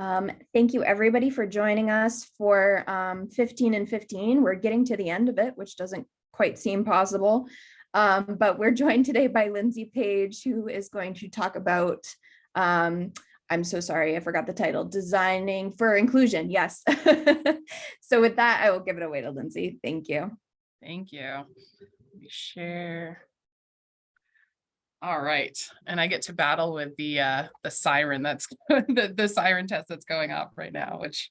Um, thank you everybody for joining us for um, 15 and 15. We're getting to the end of it, which doesn't quite seem possible. Um, but we're joined today by Lindsay Page, who is going to talk about, um, I'm so sorry, I forgot the title, Designing for Inclusion. Yes. so with that, I will give it away to Lindsay. Thank you. Thank you. Let me share. All right, and I get to battle with the uh the siren that's the the siren test that's going off right now, which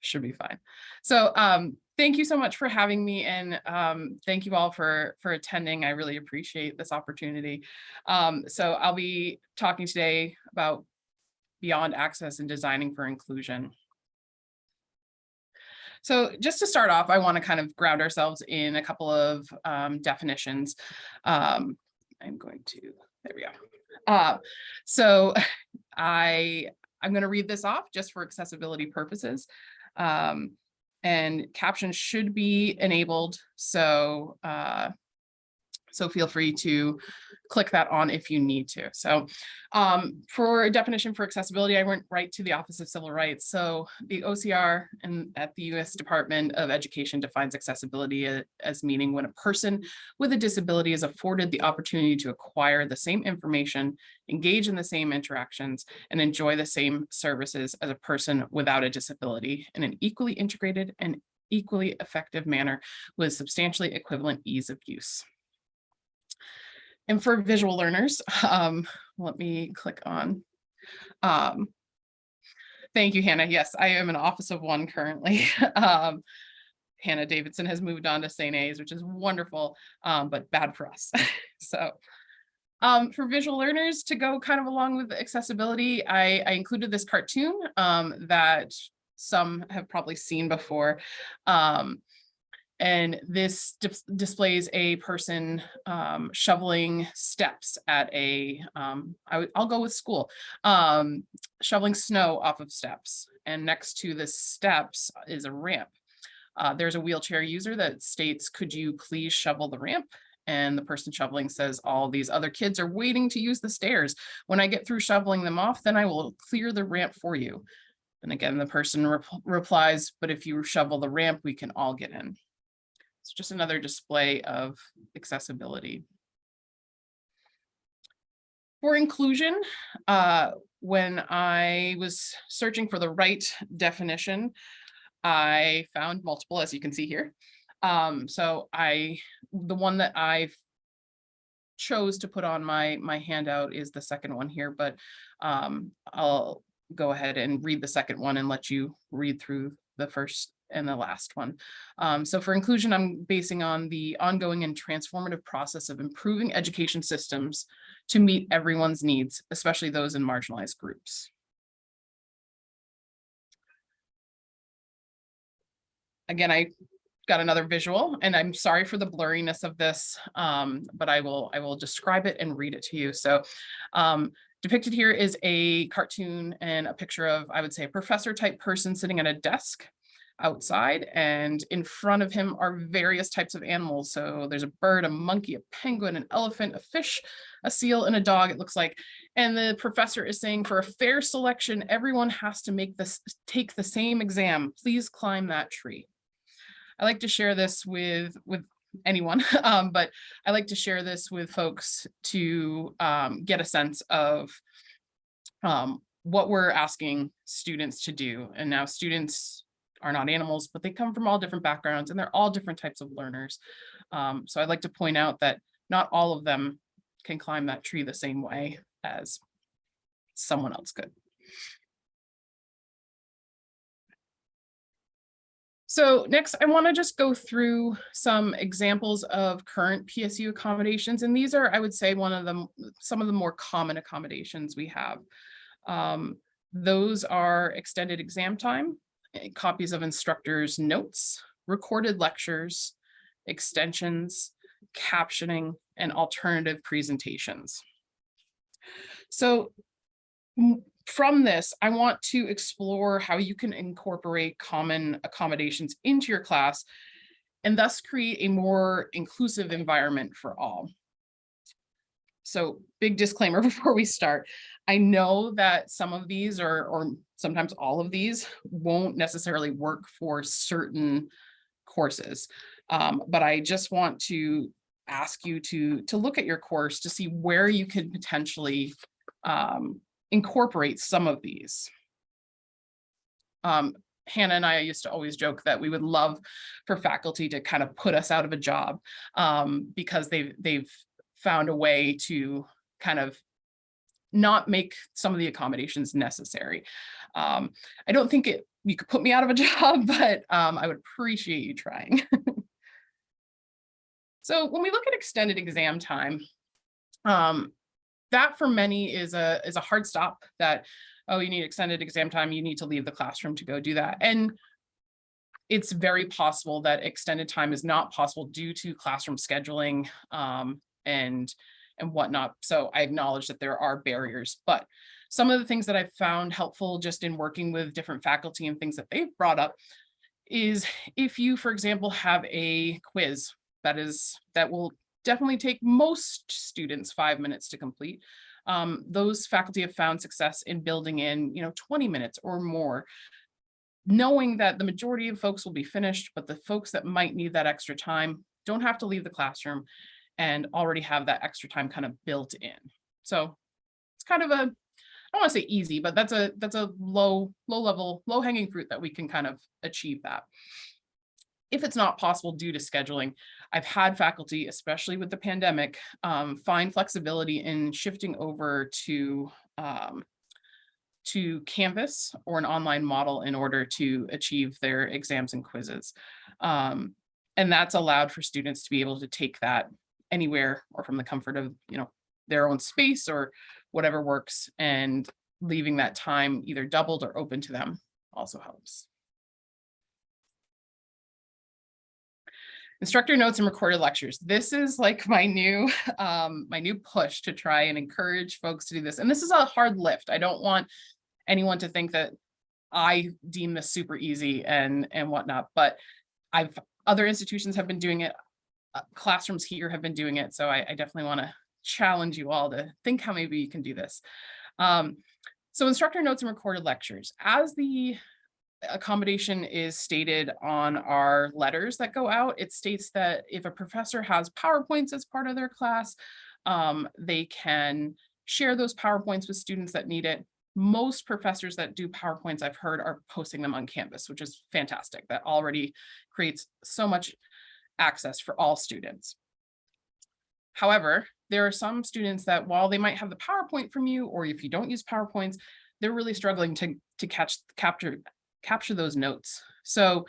should be fine. So um thank you so much for having me and um thank you all for for attending. I really appreciate this opportunity. Um so I'll be talking today about beyond access and designing for inclusion. So just to start off, I want to kind of ground ourselves in a couple of um, definitions. I'm going to, there we go. Uh, so I, I'm going to read this off just for accessibility purposes. Um, and captions should be enabled. So, uh, so feel free to click that on if you need to. So um, for a definition for accessibility, I went right to the Office of Civil Rights. So the OCR and at the U.S. Department of Education defines accessibility as meaning when a person with a disability is afforded the opportunity to acquire the same information, engage in the same interactions, and enjoy the same services as a person without a disability in an equally integrated and equally effective manner with substantially equivalent ease of use. And for visual learners, um, let me click on. Um, thank you, Hannah. Yes, I am an office of one currently. um, Hannah Davidson has moved on to St. A's, which is wonderful, um, but bad for us. so um, for visual learners to go kind of along with accessibility, I, I included this cartoon um, that some have probably seen before. Um, and this dis displays a person um, shoveling steps at a, um, I will go with school, um, shoveling snow off of steps. And next to the steps is a ramp. Uh, there's a wheelchair user that states, could you please shovel the ramp? And the person shoveling says, all these other kids are waiting to use the stairs. When I get through shoveling them off, then I will clear the ramp for you. And again, the person re replies, but if you shovel the ramp, we can all get in. It's just another display of accessibility. For inclusion, uh, when I was searching for the right definition, I found multiple, as you can see here. Um, so I, the one that I chose to put on my my handout is the second one here, but um, I'll go ahead and read the second one and let you read through the first and the last one. Um, so for inclusion, I'm basing on the ongoing and transformative process of improving education systems to meet everyone's needs, especially those in marginalized groups. Again, I got another visual and I'm sorry for the blurriness of this, um, but I will I will describe it and read it to you. So um, depicted here is a cartoon and a picture of, I would say, a professor type person sitting at a desk outside and in front of him are various types of animals. So there's a bird, a monkey, a penguin, an elephant, a fish, a seal, and a dog, it looks like. And the professor is saying for a fair selection, everyone has to make this, take the same exam. Please climb that tree. I like to share this with, with anyone, um, but I like to share this with folks to um, get a sense of um, what we're asking students to do. And now students are not animals, but they come from all different backgrounds and they're all different types of learners. Um, so I'd like to point out that not all of them can climb that tree the same way as someone else could. So next, I want to just go through some examples of current PSU accommodations. And these are, I would say, one of them, some of the more common accommodations we have. Um, those are extended exam time, Eh, copies of instructors' notes, recorded lectures, extensions, captioning, and alternative presentations. So from this, I want to explore how you can incorporate common accommodations into your class and thus create a more inclusive environment for all. So big disclaimer before we start. I know that some of these or, or sometimes all of these won't necessarily work for certain courses. Um, but I just want to ask you to, to look at your course to see where you can potentially um, incorporate some of these. Um, Hannah and I used to always joke that we would love for faculty to kind of put us out of a job um, because they've, they've found a way to kind of not make some of the accommodations necessary. Um, I don't think it, you could put me out of a job, but um, I would appreciate you trying. so when we look at extended exam time, um, that for many is a, is a hard stop that, oh, you need extended exam time, you need to leave the classroom to go do that. And it's very possible that extended time is not possible due to classroom scheduling um, and and whatnot. So I acknowledge that there are barriers, but some of the things that I've found helpful just in working with different faculty and things that they've brought up is if you, for example, have a quiz that is that will definitely take most students five minutes to complete. Um, those faculty have found success in building in, you know, 20 minutes or more knowing that the majority of folks will be finished, but the folks that might need that extra time don't have to leave the classroom and already have that extra time kind of built in. So it's kind of a, I don't want to say easy, but that's a that's a low, low level, low hanging fruit that we can kind of achieve that. If it's not possible due to scheduling, I've had faculty, especially with the pandemic, um, find flexibility in shifting over to um, to Canvas or an online model in order to achieve their exams and quizzes. Um, and that's allowed for students to be able to take that anywhere or from the comfort of, you know, their own space or whatever works and leaving that time either doubled or open to them also helps. Instructor notes and recorded lectures. This is like my new um, my new push to try and encourage folks to do this. And this is a hard lift. I don't want anyone to think that I deem this super easy and and whatnot, but I've other institutions have been doing it classrooms here have been doing it. So I, I definitely want to challenge you all to think how maybe you can do this. Um, so instructor notes and recorded lectures. As the accommodation is stated on our letters that go out, it states that if a professor has PowerPoints as part of their class, um, they can share those PowerPoints with students that need it. Most professors that do PowerPoints I've heard are posting them on Canvas, which is fantastic. That already creates so much access for all students. However, there are some students that while they might have the PowerPoint from you, or if you don't use PowerPoints, they're really struggling to, to catch, capture, capture those notes. So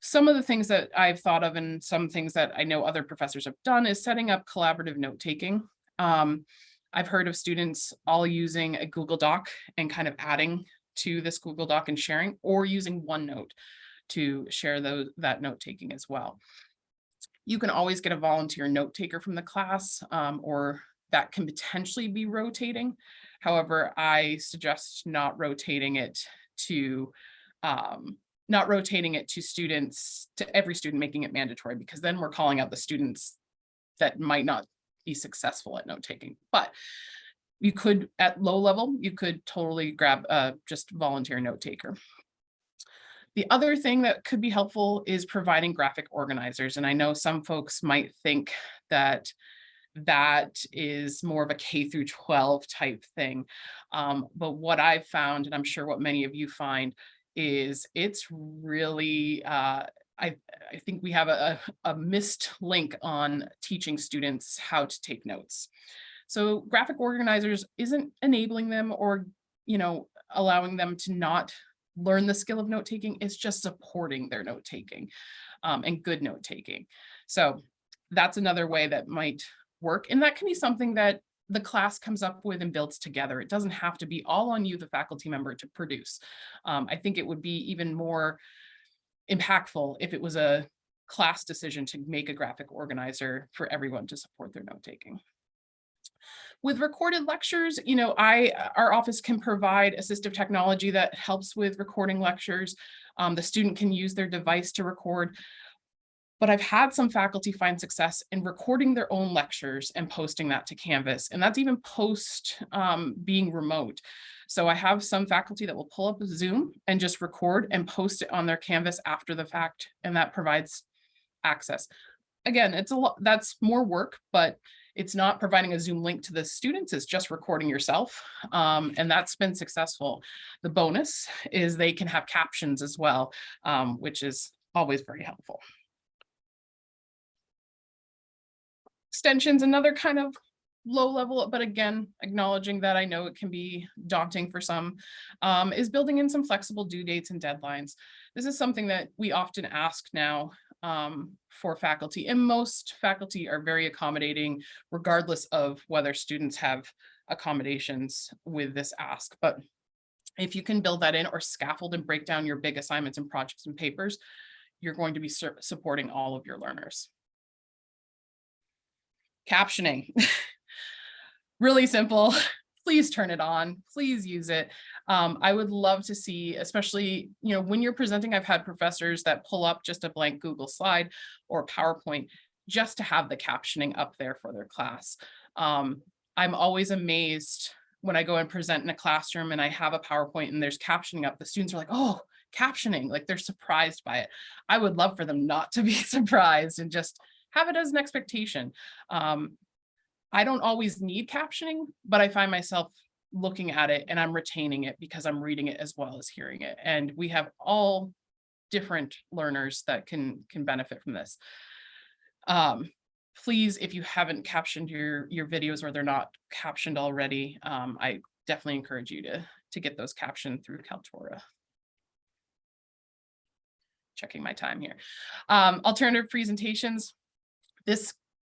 some of the things that I've thought of and some things that I know other professors have done is setting up collaborative note taking. Um, I've heard of students all using a Google Doc and kind of adding to this Google Doc and sharing or using OneNote to share those, that note taking as well. You can always get a volunteer note taker from the class um, or that can potentially be rotating. However, I suggest not rotating it to um, not rotating it to students, to every student making it mandatory, because then we're calling out the students that might not be successful at note taking. But you could, at low level, you could totally grab a just volunteer note taker. The other thing that could be helpful is providing graphic organizers. And I know some folks might think that that is more of a K through 12 type thing. Um, but what I've found, and I'm sure what many of you find, is it's really, uh, I, I think we have a, a missed link on teaching students how to take notes. So graphic organizers isn't enabling them or, you know, allowing them to not learn the skill of note taking is just supporting their note taking um, and good note taking. So that's another way that might work. And that can be something that the class comes up with and builds together. It doesn't have to be all on you, the faculty member, to produce. Um, I think it would be even more impactful if it was a class decision to make a graphic organizer for everyone to support their note taking. With recorded lectures, you know, I our office can provide assistive technology that helps with recording lectures. Um, the student can use their device to record. But I've had some faculty find success in recording their own lectures and posting that to Canvas, and that's even post um, being remote. So I have some faculty that will pull up Zoom and just record and post it on their Canvas after the fact, and that provides access. Again, it's a lot, that's more work, but it's not providing a Zoom link to the students, it's just recording yourself. Um, and that's been successful. The bonus is they can have captions as well, um, which is always very helpful. Extensions, another kind of low level, but again, acknowledging that I know it can be daunting for some, um, is building in some flexible due dates and deadlines. This is something that we often ask now um, for faculty and most faculty are very accommodating regardless of whether students have accommodations with this ask. But if you can build that in or scaffold and break down your big assignments and projects and papers, you're going to be su- supporting all of your learners. Captioning. really simple. Please turn it on. Please use it. Um, I would love to see, especially, you know, when you're presenting, I've had professors that pull up just a blank Google slide or PowerPoint just to have the captioning up there for their class. Um, I'm always amazed when I go and present in a classroom and I have a PowerPoint and there's captioning up, the students are like, oh, captioning, like they're surprised by it. I would love for them not to be surprised and just have it as an expectation. Um, I don't always need captioning, but I find myself looking at it and I'm retaining it because I'm reading it as well as hearing it. And we have all different learners that can can benefit from this. Um, please, if you haven't captioned your your videos or they're not captioned already, um, I definitely encourage you to to get those captioned through Kaltura. Checking my time here. Um, alternative presentations. This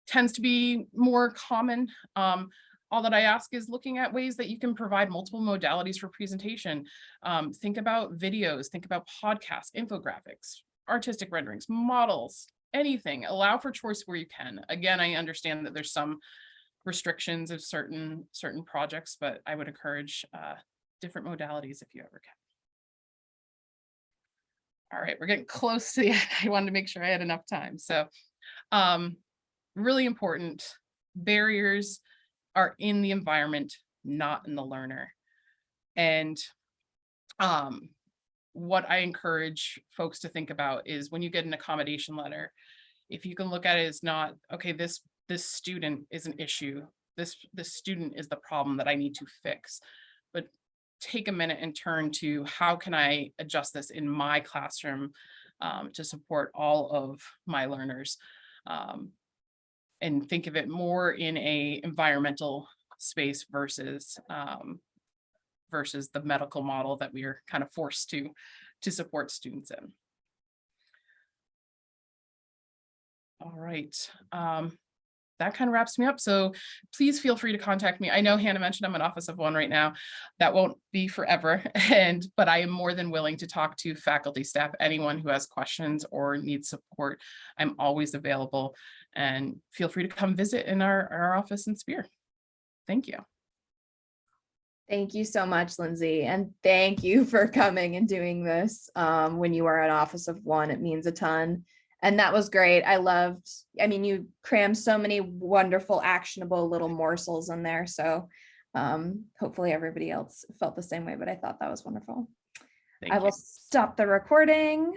tends to be more common. Um, all that I ask is looking at ways that you can provide multiple modalities for presentation. Um, think about videos, think about podcasts, infographics, artistic renderings, models, anything. Allow for choice where you can. Again, I understand that there's some restrictions of certain certain projects, but I would encourage uh, different modalities if you ever can. All right, we're getting close to the end. I wanted to make sure I had enough time. So um, really important barriers are in the environment, not in the learner. And um, what I encourage folks to think about is when you get an accommodation letter, if you can look at it as not, okay, this this student is an issue. This this student is the problem that I need to fix. But take a minute and turn to how can I adjust this in my classroom um, to support all of my learners. Um, and think of it more in a environmental space versus um, versus the medical model that we are kind of forced to to support students in. All right, um, that kind of wraps me up. So please feel free to contact me. I know Hannah mentioned I'm an office of one right now. That won't be forever. And but I am more than willing to talk to faculty, staff, anyone who has questions or needs support. I'm always available and feel free to come visit in our, our office in Speare. Thank you. Thank you so much, Lindsay, and thank you for coming and doing this. Um, when you are an office of one, it means a ton. And that was great. I loved, I mean, you crammed so many wonderful, actionable little morsels in there. So um, hopefully everybody else felt the same way, but I thought that was wonderful. Thank I you. will stop the recording.